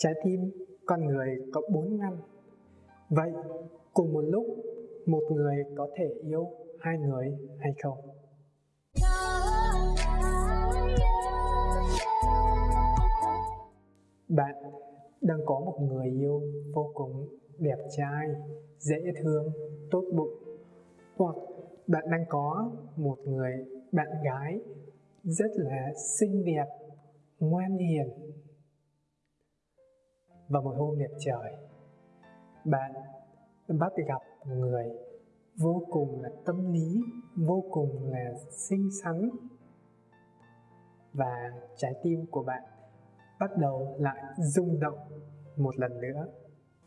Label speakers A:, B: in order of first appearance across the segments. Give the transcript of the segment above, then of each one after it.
A: Trái tim con người có bốn ngăn. Vậy cùng một lúc một người có thể yêu hai người hay không? Bạn đang có một người yêu vô cùng đẹp trai, dễ thương, tốt bụng hoặc bạn đang có một người bạn gái rất là xinh đẹp, ngoan hiền và một hôm đẹp trời. Bạn bắt gặp một người vô cùng là tâm lý, vô cùng là xinh xắn. Và trái tim của bạn bắt đầu lại rung động một lần nữa.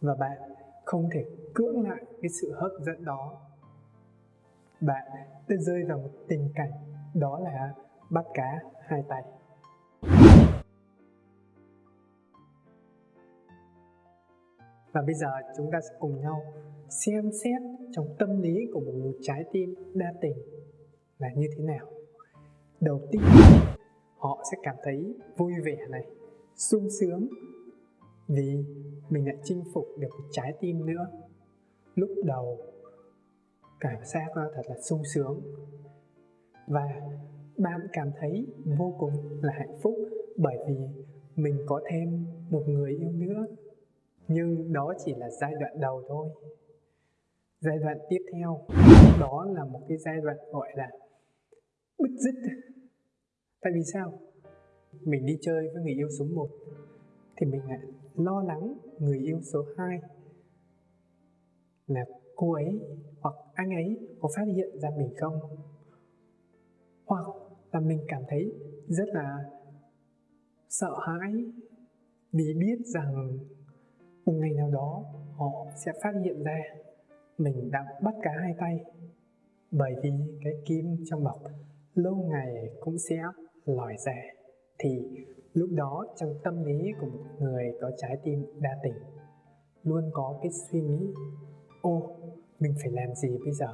A: Và bạn không thể cưỡng lại cái sự hấp dẫn đó. Bạn đã rơi vào một tình cảnh, đó là bắt cá hai tay. Và bây giờ chúng ta sẽ cùng nhau xem xét trong tâm lý của một trái tim đa tình là như thế nào. Đầu tiên, họ sẽ cảm thấy vui vẻ này, sung sướng vì mình đã chinh phục được một trái tim nữa. Lúc đầu, cảm giác thật là sung sướng và bạn cảm thấy vô cùng là hạnh phúc bởi vì mình có thêm một người yêu nữa nhưng đó chỉ là giai đoạn đầu thôi. Giai đoạn tiếp theo, đó là một cái giai đoạn gọi là bứt rứt. Tại vì sao? Mình đi chơi với người yêu số 1 thì mình lại lo lắng người yêu số 2 là cô ấy hoặc anh ấy có phát hiện ra mình không? Hoặc là mình cảm thấy rất là sợ hãi vì biết rằng một ngày nào đó, họ sẽ phát hiện ra mình đã bắt cá hai tay. Bởi vì cái kim trong bọc lâu ngày cũng sẽ lòi ra. Thì lúc đó trong tâm lý của một người có trái tim đa tình, luôn có cái suy nghĩ, ô, mình phải làm gì bây giờ?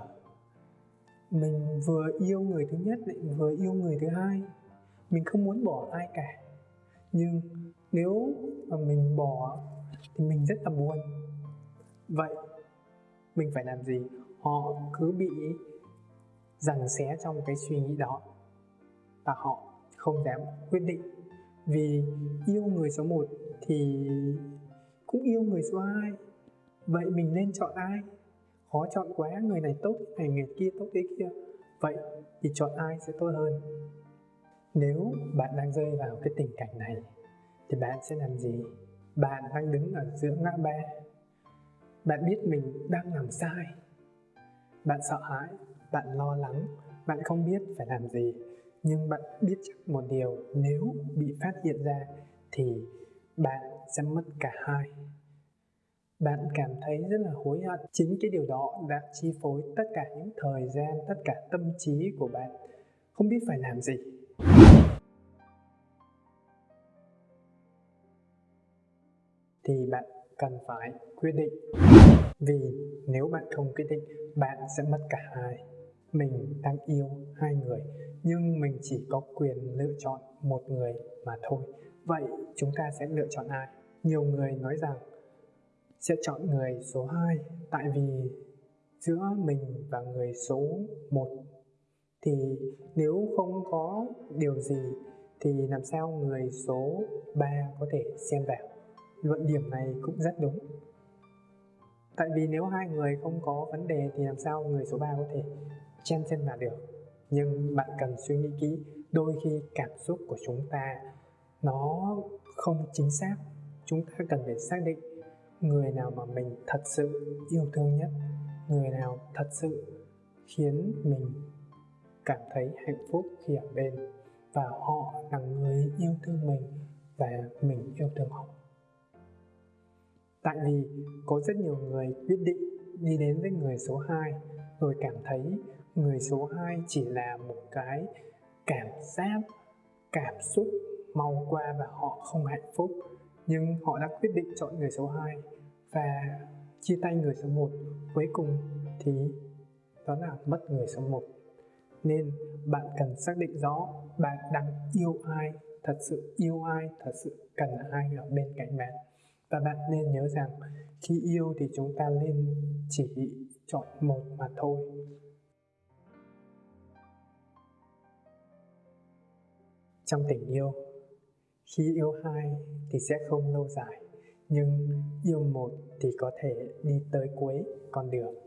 A: Mình vừa yêu người thứ nhất lại vừa yêu người thứ hai. Mình không muốn bỏ ai cả. Nhưng nếu mà mình bỏ thì mình rất là buồn. Vậy mình phải làm gì? Họ cứ bị giằng xé trong cái suy nghĩ đó và họ không dám quyết định. Vì yêu người số 1 thì cũng yêu người số 2 vậy mình nên chọn ai? Khó chọn quá, người này tốt này, người kia tốt thế kia. Vậy thì chọn ai sẽ tốt hơn? Nếu bạn đang rơi vào cái tình cảnh này thì bạn sẽ làm gì? Bạn đang đứng ở giữa ngã ba. Bạn biết mình đang làm sai. Bạn sợ hãi, bạn lo lắng, bạn không biết phải làm gì. Nhưng bạn biết chắc một điều, nếu bị phát hiện ra thì bạn sẽ mất cả hai. Bạn cảm thấy rất là hối hận. Chính cái điều đó đã chi phối tất cả những thời gian, tất cả tâm trí của bạn. Không biết phải làm gì. Thì bạn cần phải quyết định. Vì nếu bạn không quyết định, bạn sẽ mất cả hai. Mình đang yêu hai người, nhưng mình chỉ có quyền lựa chọn một người mà thôi. Vậy chúng ta sẽ lựa chọn ai? Nhiều người nói rằng sẽ chọn người số 2 tại vì giữa mình và người số 1 thì nếu không có điều gì thì làm sao người số 3 có thể xen vào? Luận điểm này cũng rất đúng. Tại vì nếu hai người không có vấn đề thì làm sao người số 3 có thể chen chân vào được? Nhưng bạn cần suy nghĩ kỹ, đôi khi cảm xúc của chúng ta nó không chính xác. Chúng ta cần phải xác định người nào mà mình thật sự yêu thương nhất, người nào thật sự khiến mình cảm thấy hạnh phúc khi ở bên và họ là người yêu thương mình và mình yêu thương họ tại vì có rất nhiều người quyết định đi đến với người số 2 rồi cảm thấy người số 2 chỉ là một cái cảm giác, cảm xúc mau qua và họ không hạnh phúc. Nhưng họ đã quyết định chọn người số 2 và chia tay người số 1 cuối cùng thì đó là mất người số 1 nên bạn cần xác định rõ bạn đang yêu ai, thật sự yêu ai, thật sự cần ai ở bên cạnh bạn và bạn nên nhớ rằng khi yêu thì chúng ta nên chỉ chọn một mà thôi. Trong tình yêu, khi yêu hai thì sẽ không lâu dài, nhưng yêu một thì có thể đi tới cuối con đường.